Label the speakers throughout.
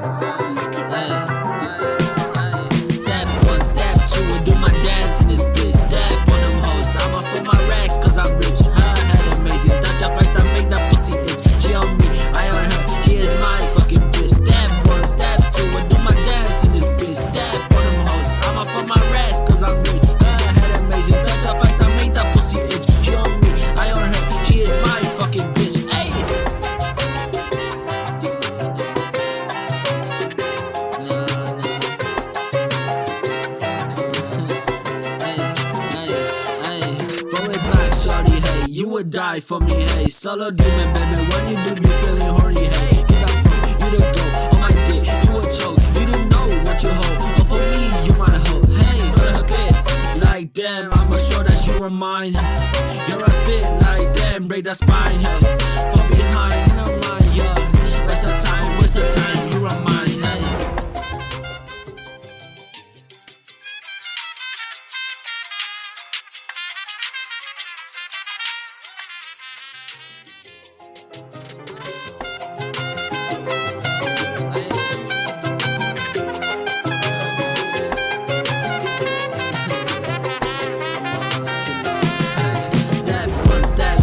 Speaker 1: Step one, step two, I do my dance in this bitch. Step on them hoes, I'ma my racks cause I'm rich. Her head amazing, touch up ice, I make that pussy itch. She on me, I on her, she is my fucking bitch. Step one, step two, I do my dance in this bitch. Step on them hoes, I'ma my racks cause I'm rich. Would die for me, hey. Solo demon, baby, when you do me feeling horny, hey. Get up from, you the go, on my dick, you a choke. You don't know what you hold, but for me, you my hoe, hey. Solo clit, like damn, I'ma show that you are mine. Your ass fit like damn, break that spine, hey. From behind,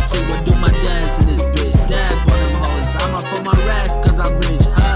Speaker 1: So I do my dance in this bitch. Step on them hoes. I'm up for my rest, cause I'm rich.